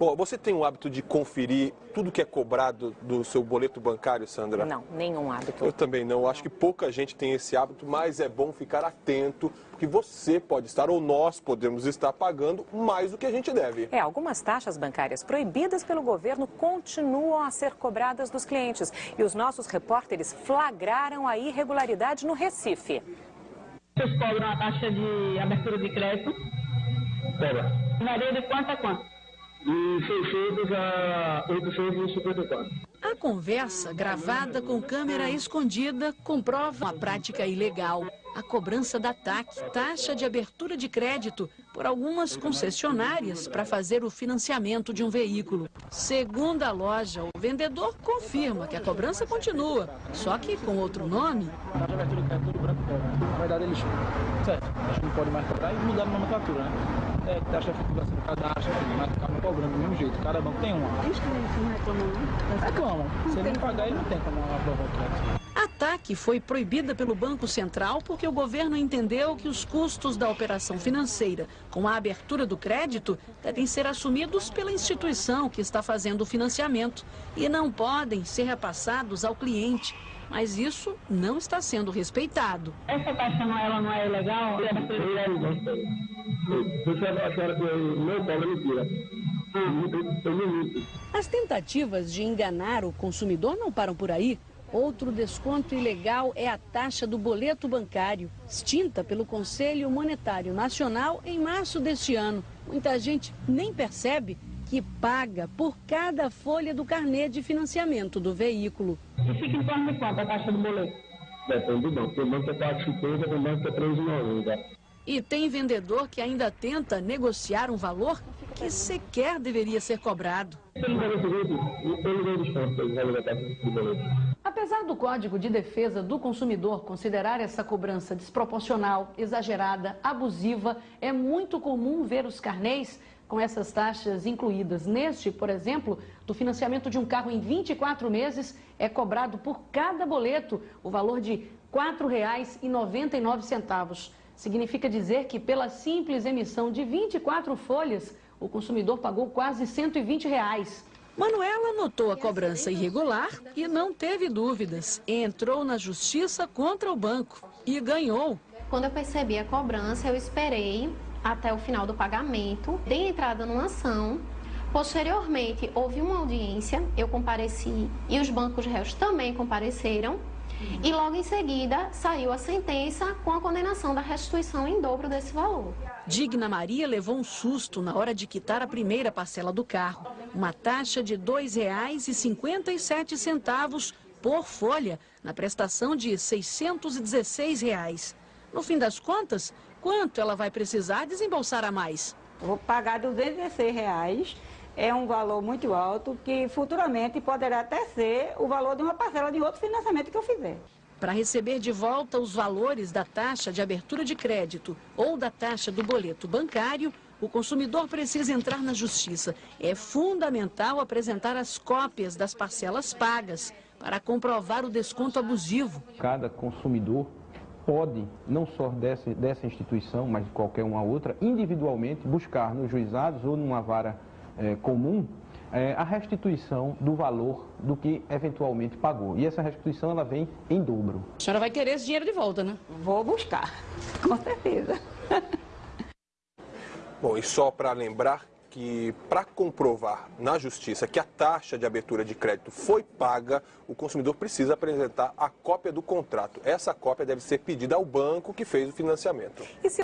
Bom, você tem o hábito de conferir tudo que é cobrado do seu boleto bancário, Sandra? Não, nenhum hábito. Eu também não. Acho que pouca gente tem esse hábito, mas é bom ficar atento, porque você pode estar ou nós podemos estar pagando mais do que a gente deve. É, algumas taxas bancárias proibidas pelo governo continuam a ser cobradas dos clientes. E os nossos repórteres flagraram a irregularidade no Recife. Vocês cobram a taxa de abertura de crédito? Pera. Varia de quanto a quanto? De 600 a 854. A conversa, gravada com câmera escondida, comprova uma prática ilegal. A cobrança da TAC, taxa de abertura de crédito, por algumas concessionárias para fazer o financiamento de um veículo. Segundo a loja, o vendedor confirma que a cobrança continua, só que com outro nome. A taxa de abertura de crédito Branco. Na verdade, eles. Certo, a gente não pode mais cobrar e mudar a nomenclatura, né? É, taxa de efetivação do cadastro, mas acabam cobrando do mesmo jeito. Cada banco tem uma. Os clientes não reclamam, não? Reclamam. Se ele não pagar, ele não tem como aprovar o crédito. TAC foi proibida pelo Banco Central porque o governo entendeu que os custos da operação financeira com a abertura do crédito devem ser assumidos pela instituição que está fazendo o financiamento e não podem ser repassados ao cliente. Mas isso não está sendo respeitado. Essa taxa não, ela não é legal? Você a senhora que não cobra mentira. Eu não minto. As tentativas de enganar o consumidor não param por aí. Outro desconto ilegal é a taxa do boleto bancário, extinta pelo Conselho Monetário Nacional em março deste ano. Muita gente nem percebe que paga por cada folha do carnê de financiamento do veículo. E fica em torno de quanto a taxa do boleto? Depende do banco. Tem banco que é 4,50, tem banco que é 3,90. E tem vendedor que ainda tenta negociar um valor que sequer deveria ser cobrado. Pelo não dou desconto pelo valor da taxa do boleto. Apesar do Código de Defesa do Consumidor considerar essa cobrança desproporcional, exagerada, abusiva, é muito comum ver os carnês com essas taxas incluídas. Neste, por exemplo, do financiamento de um carro em 24 meses, é cobrado por cada boleto o valor de R$ 4,99. Significa dizer que pela simples emissão de 24 folhas, o consumidor pagou quase 120 reais. Manuela notou a cobrança irregular e não teve dúvidas. Entrou na justiça contra o banco e ganhou. Quando eu percebi a cobrança, eu esperei até o final do pagamento, dei entrada numa ação. Posteriormente, houve uma audiência, eu compareci e os bancos réus também compareceram. E logo em seguida saiu a sentença com a condenação da restituição em dobro desse valor. Digna Maria levou um susto na hora de quitar a primeira parcela do carro. Uma taxa de R$ 2,57 por folha, na prestação de 616 reais. No fim das contas, quanto ela vai precisar desembolsar a mais? Vou pagar 216 reais. É um valor muito alto que futuramente poderá até ser o valor de uma parcela de outro financiamento que eu fizer. Para receber de volta os valores da taxa de abertura de crédito ou da taxa do boleto bancário, o consumidor precisa entrar na justiça. É fundamental apresentar as cópias das parcelas pagas para comprovar o desconto abusivo. Cada consumidor pode, não só dessa, dessa instituição, mas de qualquer uma outra, individualmente buscar nos juizados ou numa vara eh, comum eh, a restituição do valor do que eventualmente pagou. E essa restituição ela vem em dobro. A senhora vai querer esse dinheiro de volta, né? Vou buscar, com certeza. Bom, e só para lembrar que para comprovar na justiça que a taxa de abertura de crédito foi paga, o consumidor precisa apresentar a cópia do contrato. Essa cópia deve ser pedida ao banco que fez o financiamento. E se...